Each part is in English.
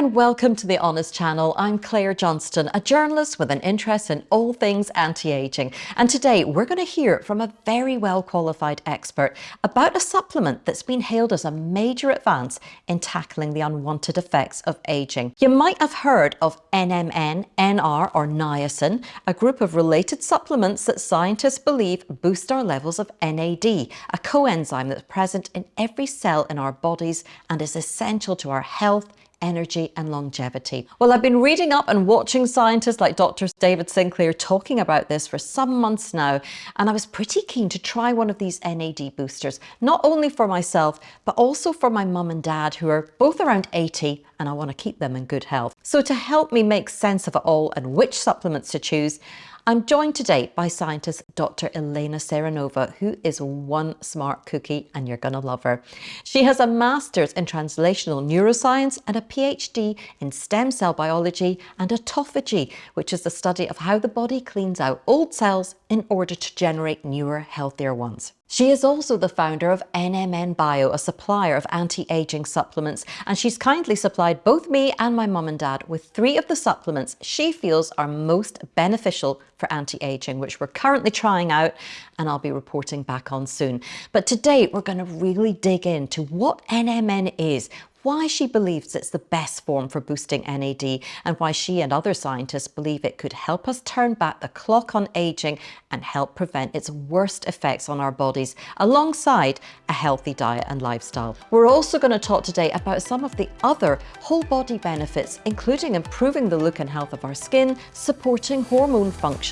and welcome to the Honest Channel. I'm Claire Johnston, a journalist with an interest in all things anti-aging. And today we're going to hear from a very well qualified expert about a supplement that's been hailed as a major advance in tackling the unwanted effects of aging. You might have heard of NMN, NR or niacin, a group of related supplements that scientists believe boost our levels of NAD, a coenzyme that's present in every cell in our bodies and is essential to our health, energy and longevity. Well, I've been reading up and watching scientists like Dr. David Sinclair talking about this for some months now, and I was pretty keen to try one of these NAD boosters, not only for myself, but also for my mum and dad who are both around 80 and I want to keep them in good health. So to help me make sense of it all and which supplements to choose, I'm joined today by scientist Dr. Elena Seranova, who is one smart cookie and you're going to love her. She has a master's in translational neuroscience and a PhD in stem cell biology and autophagy, which is the study of how the body cleans out old cells in order to generate newer, healthier ones. She is also the founder of NMN Bio, a supplier of anti-aging supplements, and she's kindly supplied both me and my mum and dad with three of the supplements she feels are most beneficial for anti-aging, which we're currently trying out and I'll be reporting back on soon. But today we're going to really dig into what NMN is, why she believes it's the best form for boosting NAD and why she and other scientists believe it could help us turn back the clock on aging and help prevent its worst effects on our bodies alongside a healthy diet and lifestyle. We're also going to talk today about some of the other whole body benefits including improving the look and health of our skin, supporting hormone function,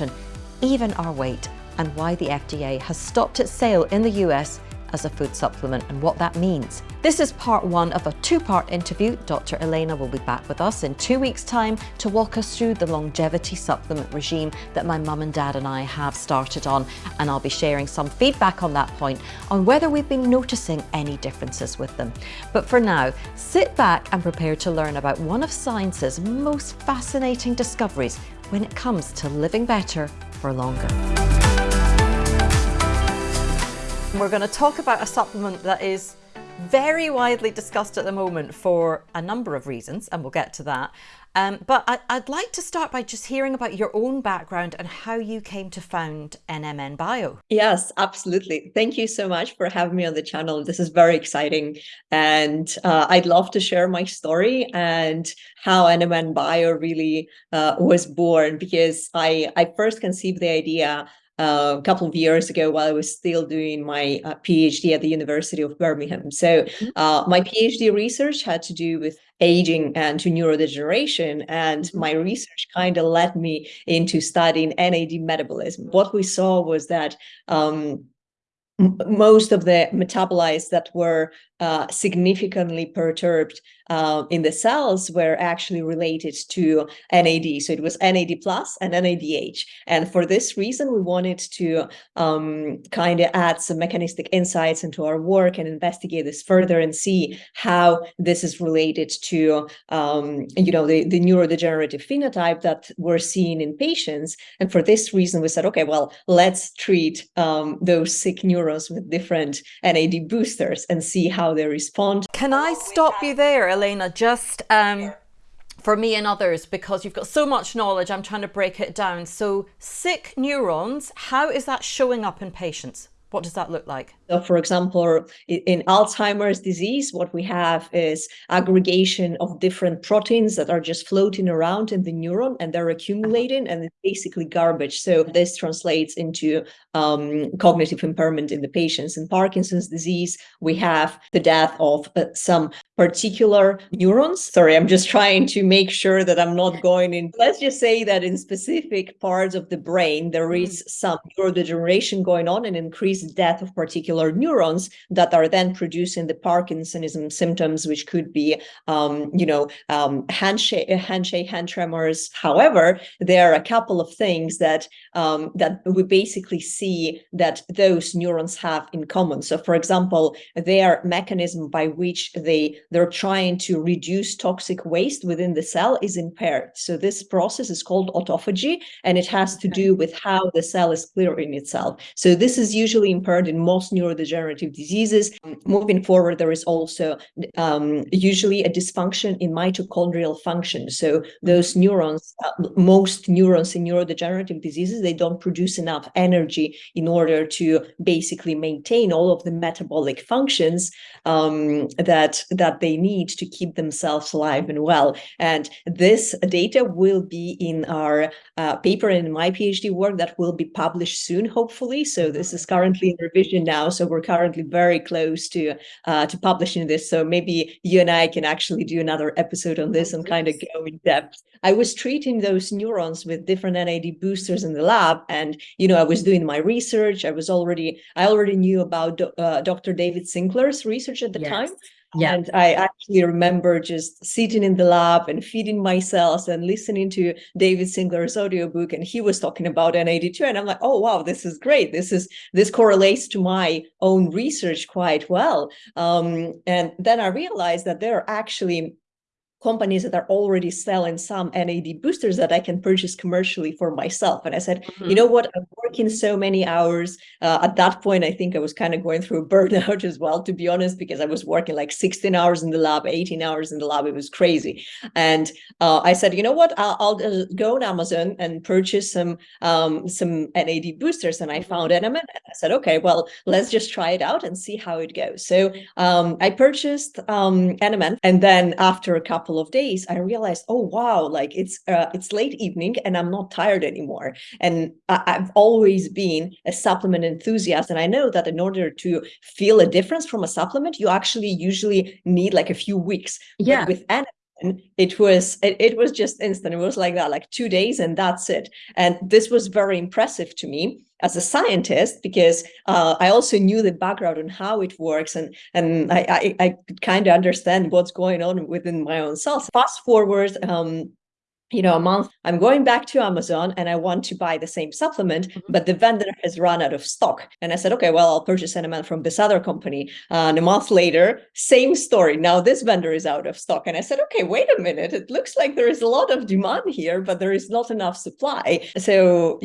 even our weight and why the FDA has stopped its sale in the US as a food supplement and what that means. This is part one of a two-part interview. Dr. Elena will be back with us in two weeks' time to walk us through the longevity supplement regime that my mum and dad and I have started on. And I'll be sharing some feedback on that point on whether we've been noticing any differences with them. But for now, sit back and prepare to learn about one of science's most fascinating discoveries when it comes to living better for longer. We're going to talk about a supplement that is very widely discussed at the moment for a number of reasons, and we'll get to that. Um, but I, would like to start by just hearing about your own background and how you came to found NMN Bio. Yes, absolutely. Thank you so much for having me on the channel. This is very exciting. And uh, I'd love to share my story and how NMN Bio really uh, was born because I, I first conceived the idea uh, a couple of years ago while I was still doing my uh, PhD at the University of Birmingham. So mm-hmm. uh, my PhD research had to do with aging and to neurodegeneration. And mm-hmm. my research kind of led me into studying NAD metabolism. What we saw was that um, most of the metabolites that were uh, significantly perturbed uh, in the cells were actually related to NAD. So it was NAD plus and NADH. And for this reason, we wanted to um, kind of add some mechanistic insights into our work and investigate this further and see how this is related to, um, you know, the, the neurodegenerative phenotype that we're seeing in patients. And for this reason, we said, okay, well, let's treat um, those sick neurons with different NAD boosters and see how how they respond. Can I stop you there, Elena? Just um, for me and others, because you've got so much knowledge, I'm trying to break it down. So sick neurons, how is that showing up in patients? What does that look like? So for example, in Alzheimer's disease, what we have is aggregation of different proteins that are just floating around in the neuron and they're accumulating and it's basically garbage. So this translates into um, cognitive impairment in the patients. In Parkinson's disease, we have the death of uh, some particular neurons. Sorry, I'm just trying to make sure that I'm not going in. Let's just say that in specific parts of the brain, there is mm. some neurodegeneration going on and increased death of particular neurons that are then producing the Parkinsonism symptoms, which could be, um, you know, um, handshake, handshake, hand tremors. However, there are a couple of things that um, that we basically see that those neurons have in common. So, for example, their mechanism by which they they're trying to reduce toxic waste within the cell is impaired. So this process is called autophagy, and it has to do with how the cell is clearing itself. So this is usually impaired in most neurodegenerative neurodegenerative diseases. Moving forward, there is also um, usually a dysfunction in mitochondrial function. So those neurons, uh, most neurons in neurodegenerative diseases, they don't produce enough energy in order to basically maintain all of the metabolic functions um, that, that they need to keep themselves alive and well. And this data will be in our uh, paper in my PhD work that will be published soon, hopefully. So this is currently in revision now. So we're currently very close to uh, to publishing this. So maybe you and I can actually do another episode on this and kind of go in depth. I was treating those neurons with different NAD boosters in the lab, and you know I was doing my research. I was already I already knew about uh, Dr. David Sinclair's research at the yes. time. Yeah. And I actually remember just sitting in the lab and feeding myself and listening to David Sinclair's audiobook. And he was talking about NAD2. And I'm like, oh, wow, this is great. This is this correlates to my own research quite well. Um, and then I realized that there are actually companies that are already selling some NAD boosters that I can purchase commercially for myself. And I said, mm -hmm. you mm-hmm. know what, I'm working so many hours. Uh, at that point, I think I was kind of going through a burnout as well, to be honest, because I was working like 16 hours in the lab, 18 hours in the lab. It was crazy. And uh, I said, you know what, I'll, I'll go on Amazon and purchase some um, some NAD boosters. And I mm-hmm. found NMN. And I said, okay, well, let's just try it out and see how it goes. So um, I purchased um. And then after a couple couple of days, I realized, oh, wow, like it's uh, it's late evening and I'm not tired anymore. And I I've always been a supplement enthusiast. And I know that in order to feel a difference from a supplement, you actually usually need like a few weeks. Yeah. But with and it was it, it was just instant it was like that like two days and that's it and this was very impressive to me as a scientist because uh, I also knew the background on how it works and and I I, I kind of understand what's going on within my own cells. Fast forward um, you know, a month, I'm going back to Amazon and I want to buy the same supplement, mm -hmm. but the vendor has run out of stock. And I said, okay, well, I'll purchase NMN from this other company. Uh, and a month later, same story. Now this vendor is out of stock. And I said, okay, wait a minute. It looks like there is a lot of demand here, but there is not enough supply. So,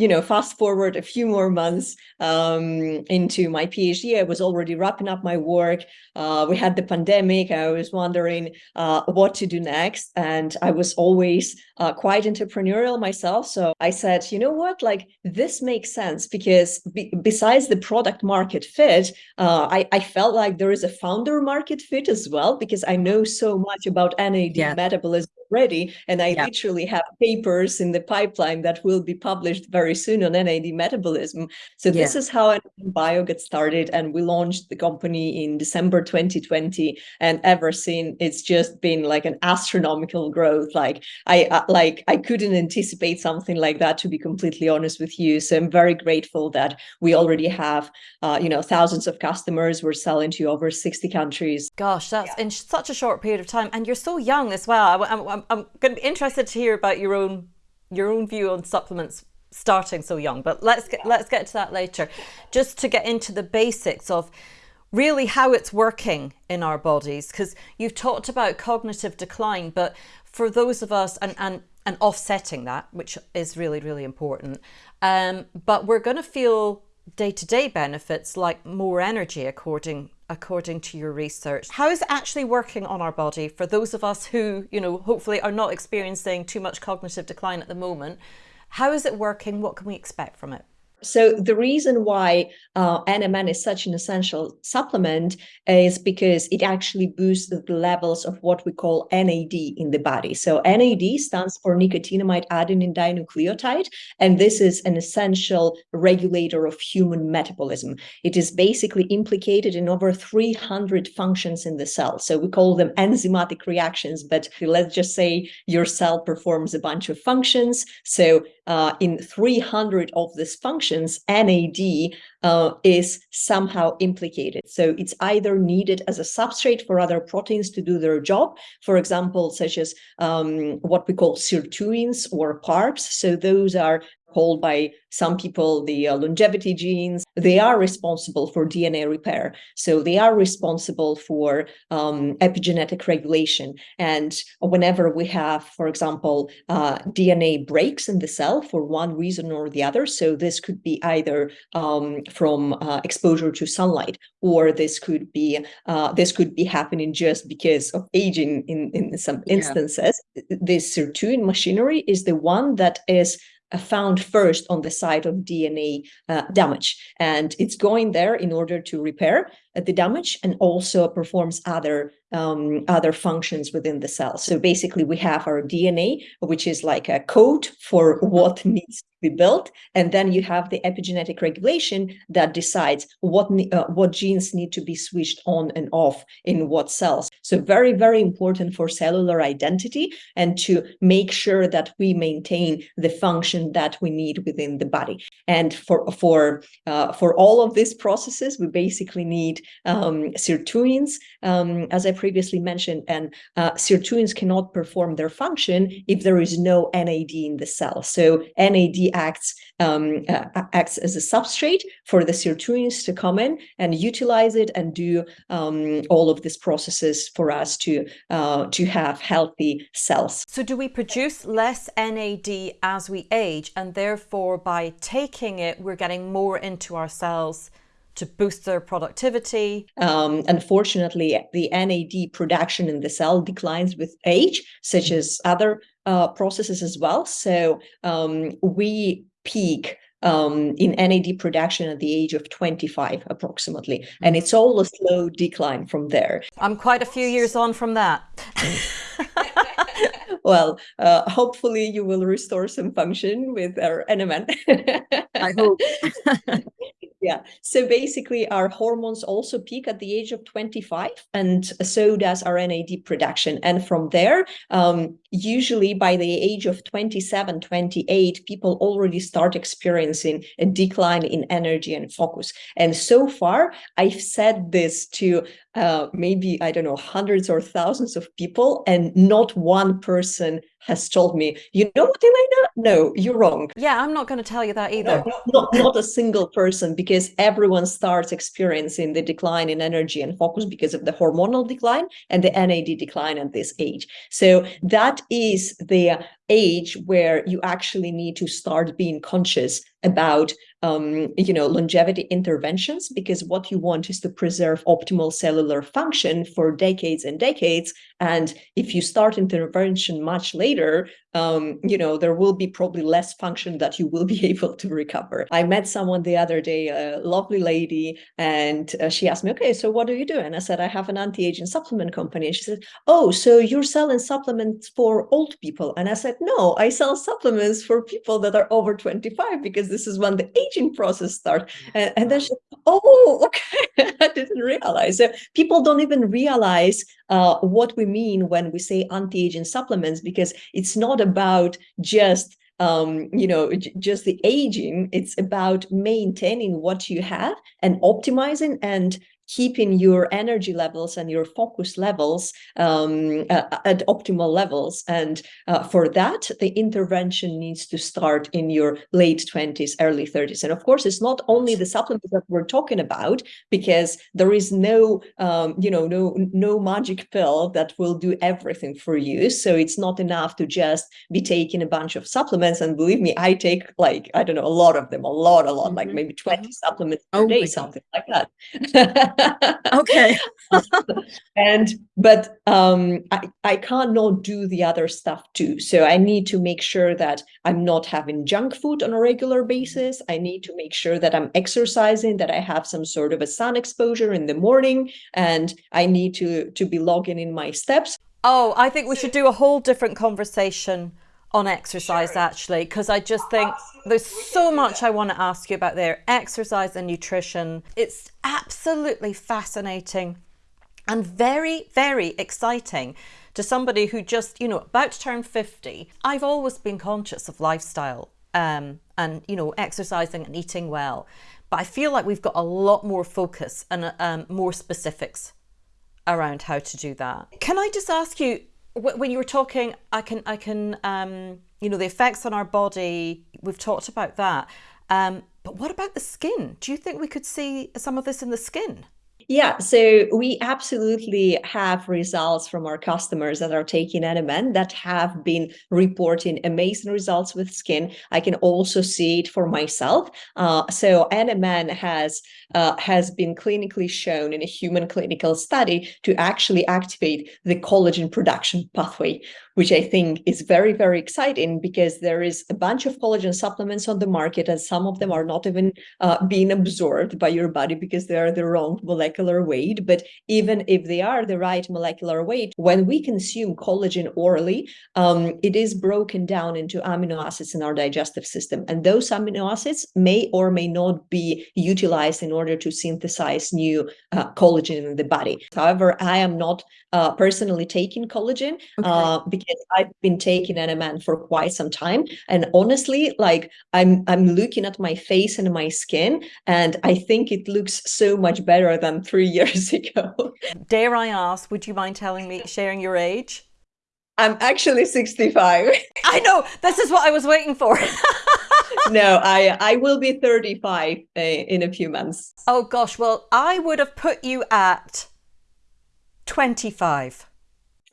you know, fast forward a few more months um, into my PhD, I was already wrapping up my work. Uh, we had the pandemic. I was wondering uh, what to do next. And I was always uh, quite entrepreneurial myself. So I said, you know what, like this makes sense because be besides the product market fit, uh, I, I felt like there is a founder market fit as well because I know so much about NAD yeah. metabolism ready. And I yeah. literally have papers in the pipeline that will be published very soon on NAD metabolism. So yeah. this is how Bio got started. And we launched the company in December 2020. And ever since, it's just been like an astronomical growth. Like I uh, like I couldn't anticipate something like that, to be completely honest with you. So I'm very grateful that we already have, uh, you know, thousands of customers. We're selling to over 60 countries. Gosh, that's yeah. in such a short period of time. And you're so young as well. I, I, I'm, going to be interested to hear about your own your own view on supplements starting so young. But let's get let's get to that later. Just to get into the basics of really how it's working in our bodies because you've talked about cognitive decline but for those of us and and and offsetting that which is really really important um, but we're going to feel day-to-day -day benefits like more energy according according to your research. How is it actually working on our body for those of us who, you know, hopefully are not experiencing too much cognitive decline at the moment? How is it working? What can we expect from it? So the reason why uh, NMN is such an essential supplement is because it actually boosts the levels of what we call NAD in the body. So NAD stands for nicotinamide adenine dinucleotide, and this is an essential regulator of human metabolism. It is basically implicated in over 300 functions in the cell. So we call them enzymatic reactions, but let's just say your cell performs a bunch of functions. So uh, in 300 of these functions, NAD uh, is somehow implicated. So it's either needed as a substrate for other proteins to do their job, for example, such as um, what we call sirtuins or PARPs. So those are called by some people the uh, longevity genes. They are responsible for DNA repair. So they are responsible for um, epigenetic regulation. And whenever we have, for example, uh, DNA breaks in the cell for one reason or the other, so this could be either um, from uh, exposure to sunlight, or this could be uh, this could be happening just because of aging in, in some instances. Yeah. This sirtuin machinery is the one that is found first on the site of DNA uh, damage. And it's going there in order to repair uh, the damage and also performs other um, other functions within the cell. So basically we have our DNA, which is like a code for what needs to be built. And then you have the epigenetic regulation that decides what, uh, what genes need to be switched on and off in what cells. So very, very important for cellular identity and to make sure that we maintain the function that we need within the body. And for, for, uh, for all of these processes, we basically need um, sirtuins, um, as I previously mentioned, and uh, sirtuins cannot perform their function if there is no NAD in the cell. So NAD acts um, uh, acts as a substrate for the sirtuins to come in and utilize it and do um, all of these processes for us to uh, to have healthy cells. So do we produce less NAD as we age and therefore by taking it we're getting more into our cells to boost their productivity? Um, unfortunately, the NAD production in the cell declines with age, such as other uh, processes as well. So um, we peak um, in NAD production at the age of 25 approximately. And it's all a slow decline from there. I'm quite a few years on from that. well, uh, hopefully you will restore some function with our NMN. I hope. Yeah. So basically, our hormones also peak at the age of 25, and so does our NAD production. And from there, um, usually by the age of 27, 28, people already start experiencing a decline in energy and focus. And so far, I've said this to uh, maybe, I don't know, hundreds or thousands of people, and not one person has told me, you know what, Elena? No, you're wrong. Yeah, I'm not going to tell you that either. No, not, not a single person, because everyone starts experiencing the decline in energy and focus because of the hormonal decline and the NAD decline at this age. So that is the age where you actually need to start being conscious about um, you know longevity interventions because what you want is to preserve optimal cellular function for decades and decades and if you start intervention much later um, you know, there will be probably less function that you will be able to recover. I met someone the other day, a lovely lady, and uh, she asked me, okay, so what do you do? And I said, I have an anti-aging supplement company. And she said, oh, so you're selling supplements for old people. And I said, no, I sell supplements for people that are over 25 because this is when the aging process start? And, and then she oh, okay, I didn't realize. So people don't even realize uh, what we mean when we say anti-aging supplements because it's not about just um, you know, just the aging, it's about maintaining what you have and optimizing and keeping your energy levels and your focus levels um, uh, at optimal levels. And uh, for that, the intervention needs to start in your late 20s, early 30s. And of course, it's not only the supplements that we're talking about, because there is no, um, you know, no, no magic pill that will do everything for you. So it's not enough to just be taking a bunch of supplements. And believe me, I take like, I don't know, a lot of them, a lot, a lot, mm -hmm. like mm-hmm. maybe 20 supplements per oh day, something like that. okay. and but um, I, I can't not do the other stuff too. So I need to make sure that I'm not having junk food on a regular basis. I need to make sure that I'm exercising, that I have some sort of a sun exposure in the morning, and I need to to be logging in my steps. Oh, I think we should do a whole different conversation on exercise sure. actually because I just think Absolutely. there's so much I want to ask you about there exercise and nutrition it's absolutely fascinating and very very exciting to somebody who just you know about to turn 50 I've always been conscious of lifestyle um, and you know exercising and eating well but I feel like we've got a lot more focus and um, more specifics around how to do that can I just ask you when you were talking, I can, I can, um, you know, the effects on our body, we've talked about that. Um, but what about the skin? Do you think we could see some of this in the skin? Yeah, so we absolutely have results from our customers that are taking NMN that have been reporting amazing results with skin. I can also see it for myself. Uh, so NMN has uh, has been clinically shown in a human clinical study to actually activate the collagen production pathway, which I think is very, very exciting because there is a bunch of collagen supplements on the market and some of them are not even uh, being absorbed by your body because they are the wrong molecular weight. But even if they are the right molecular weight, when we consume collagen orally, um, it is broken down into amino acids in our digestive system. And those amino acids may or may not be utilized in order to synthesize new uh, collagen in the body. However, I am not uh, personally taking collagen okay. I've been taking NMN for quite some time. And honestly, like I'm I'm looking at my face and my skin, and I think it looks so much better than three years ago. Dare I ask, would you mind telling me, sharing your age? I'm actually 65. I know, this is what I was waiting for. no, I I will be 35 uh, in a few months. Oh gosh, well, I would have put you at 25.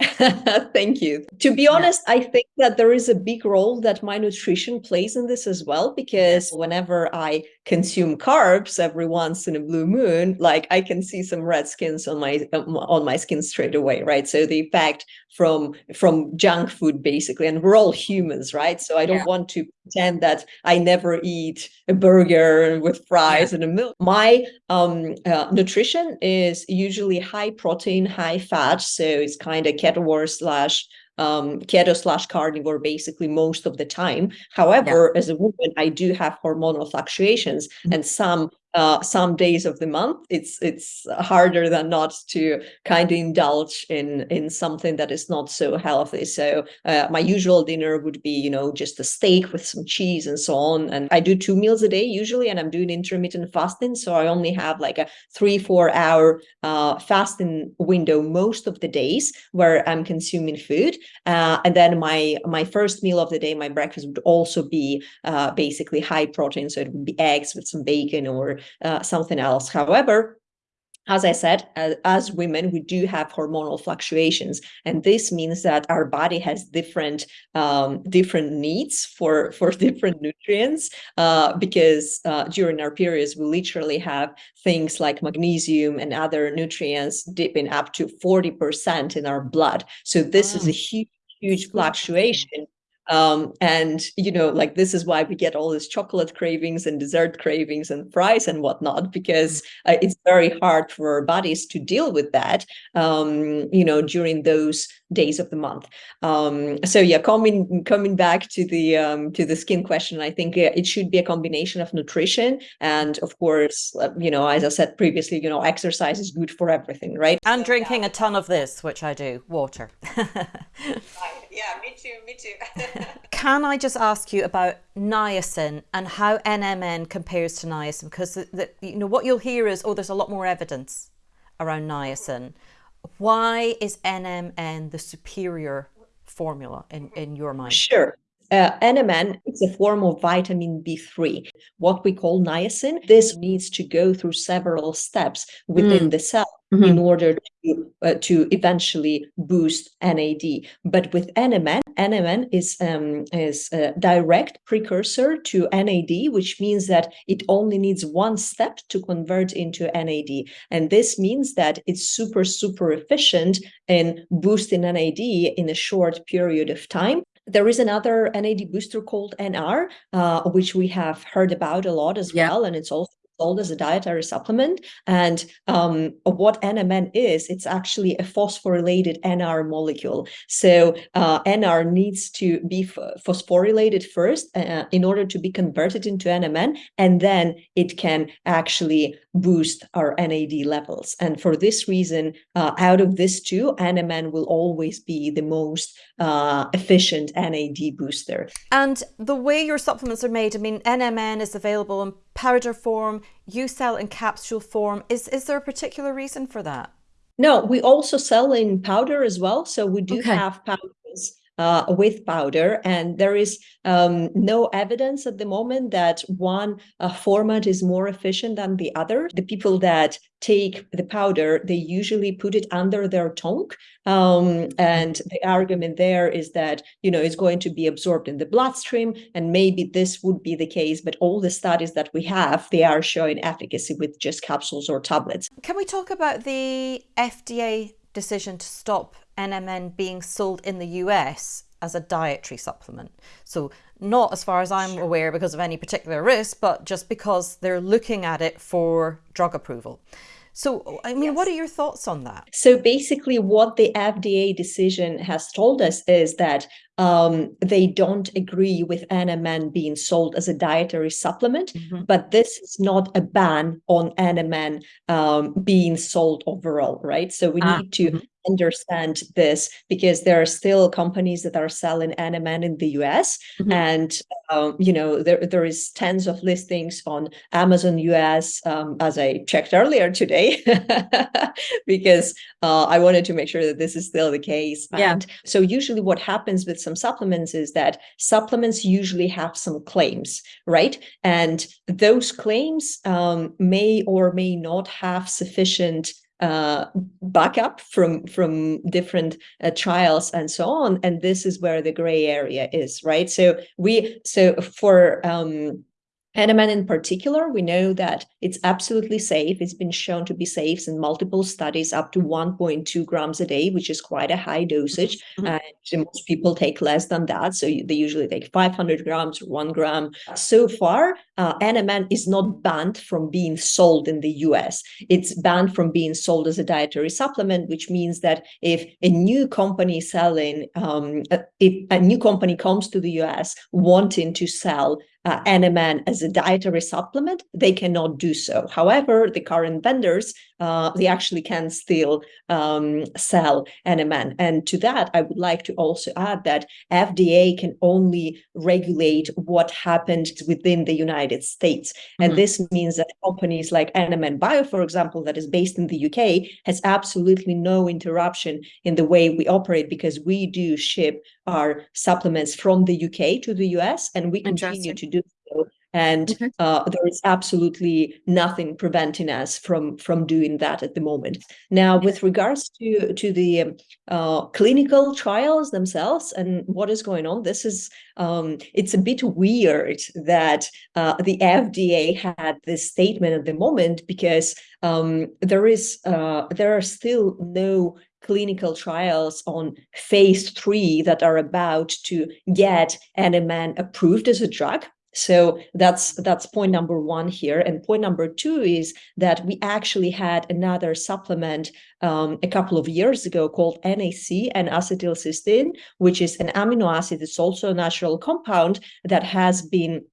Thank you. To be honest, yeah. I think that there is a big role that my nutrition plays in this as well, because whenever I consume carbs every once in a blue moon, like I can see some red skins on my on my skin straight away, right? So the effect from from junk food basically, and we're all humans, right? So I don't yeah. want to pretend that I never eat a burger with fries yeah. and a milk. My um, uh, nutrition is usually high protein, high fat, so it's kind of keto slash um, keto slash carnivore basically most of the time. However, yeah. as a woman, I do have hormonal fluctuations mm -hmm. and some uh, some days of the month, it's it's harder than not to kind of indulge in in something that is not so healthy. So uh, my usual dinner would be, you know, just a steak with some cheese and so on. And I do two meals a day usually, and I'm doing intermittent fasting. So I only have like a three, four hour uh, fasting window most of the days where I'm consuming food. Uh, and then my my first meal of the day, my breakfast would also be uh, basically high protein. So it would be eggs with some bacon or uh, something else. However, as I said, as, as, women, we do have hormonal fluctuations, and this means that our body has different um, different needs for for different nutrients. Uh, because uh, during our periods, we literally have things like magnesium and other nutrients dipping up to forty percent in our blood. So this is a huge huge fluctuation um, and, you know, like this is why we get all these chocolate cravings and dessert cravings and fries and whatnot, because uh, it's very hard for our bodies to deal with that, um, you know, during those days of the month. Um, so yeah, coming coming back to the um, to the skin question, I think it should be a combination of nutrition and of course, uh, you know, as I said previously, you know, exercise is good for everything, right? And drinking a ton of this, which I do, water. yeah, me too, me too. Can I just ask you about niacin and how NMN compares to niacin? Because the, the, you know what you'll hear is, oh, there's a lot more evidence around niacin. Why is NMN the superior formula in, in your mind? Sure. Uh, NMN is a form of vitamin B3, what we call niacin. This needs to go through several steps within mm. the cell mm -hmm. in order to, uh, to eventually boost NAD. But with NMN, NMN is, um, is a direct precursor to NAD, which means that it only needs one step to convert into NAD. And this means that it's super, super efficient in boosting NAD in a short period of time. There is another NAD booster called NR, uh, which we have heard about a lot as yeah. well, and it's also sold as a dietary supplement. And um, what NMN is, it's actually a phosphorylated NR molecule. So uh, NR needs to be phosphorylated first uh, in order to be converted into NMN, and then it can actually boost our NAD levels. And for this reason, uh, out of this two, NMN will always be the most uh, efficient NAD booster. And the way your supplements are made, I mean, NMN is available in powder form, you sell in capsule form. Is, is there a particular reason for that? No, we also sell in powder as well. So we do okay. have powders uh, with powder, and there is um, no evidence at the moment that one uh, format is more efficient than the other. The people that take the powder, they usually put it under their tongue. Um, and the argument there is that, you know, it's going to be absorbed in the bloodstream, and maybe this would be the case, but all the studies that we have, they are showing efficacy with just capsules or tablets. Can we talk about the FDA decision to stop NMN being sold in the US as a dietary supplement? So not as far as I'm aware because of any particular risk, but just because they're looking at it for drug approval. So, I mean, yes. what are your thoughts on that? So, basically, what the FDA decision has told us is that um, they don't agree with NMN being sold as a dietary supplement, mm-hmm. but this is not a ban on NMN um, being sold overall, right? So, we ah, need to mm-hmm understand this because there are still companies that are selling NMN in the US, mm-hmm. and um, you know there there is tens of listings on Amazon US um, as I checked earlier today because uh, I wanted to make sure that this is still the case. Yeah. And so usually what happens with some supplements is that supplements usually have some claims, right? And those claims um, may or may not have sufficient uh, backup from from different uh, trials and so on and this is where the gray area is right? So we so for um NMN in particular, we know that it's absolutely safe. It's been shown to be safe in multiple studies up to 1.2 grams a day, which is quite a high dosage. Mm -hmm. And most people take less than that. So they usually take 500 grams one gram. So far, uh, NMN is not banned from being sold in the US. It's banned from being sold as a dietary supplement, which means that if a new company selling, um, if a new company comes to the US wanting to sell uh, NMN as a dietary supplement, they cannot do so. However, the current vendors, uh, they actually can still um, sell NMN. And to that, I would like to also add that FDA can only regulate what happened within the United States. And mm -hmm. this means that companies like NMN Bio, for example, that is based in the UK, has absolutely no interruption in the way we operate because we do ship our supplements from the UK to the US and we continue to do and mm-hmm. uh, there is absolutely nothing preventing us from from doing that at the moment now with regards to to the uh, clinical trials themselves and what is going on this is um, it's a bit weird that uh, the fda had this statement at the moment because um, there is uh, there are still no clinical trials on phase three that are about to get NMN approved as a drug. So that's that's point number one here. And point number two is that we actually had another supplement um, a couple of years ago called NAC N-acetylcysteine, which is an amino acid. It's also a natural compound that has been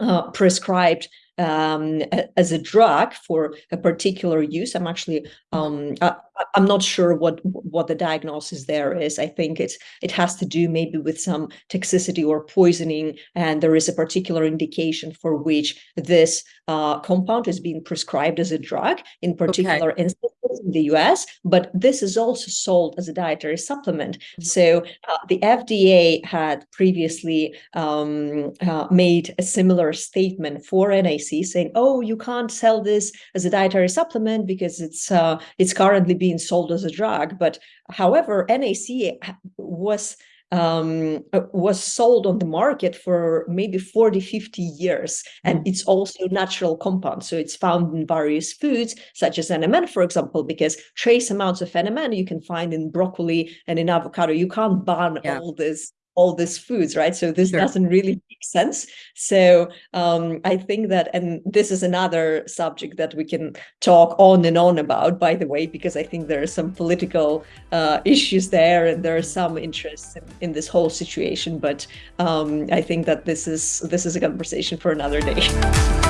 uh, prescribed um, as a drug for a particular use. I'm actually um, I, am not sure what what the diagnosis there is. I think it's it has to do maybe with some toxicity or poisoning, and there is a particular indication for which this uh, compound is being prescribed as a drug in particular okay. instances in the US. But this is also sold as a dietary supplement. Mm -hmm. So uh, the FDA had previously um, uh, made a similar statement for NAC saying, oh, you can't sell this as a dietary supplement because it's uh, it's currently being sold as a drug. But however, NAC was um, was sold on the market for maybe 40, 50 years. And it's also natural compound. So it's found in various foods, such as NMN, for example, because trace amounts of NMN you can find in broccoli and in avocado. You can't ban yeah. all this all these foods, right? So this sure. doesn't really make sense. So um, I think that, and this is another subject that we can talk on and on about, by the way, because I think there are some political uh, issues there and there are some interests in, in this whole situation. But um, I think that this is this is a conversation for another day.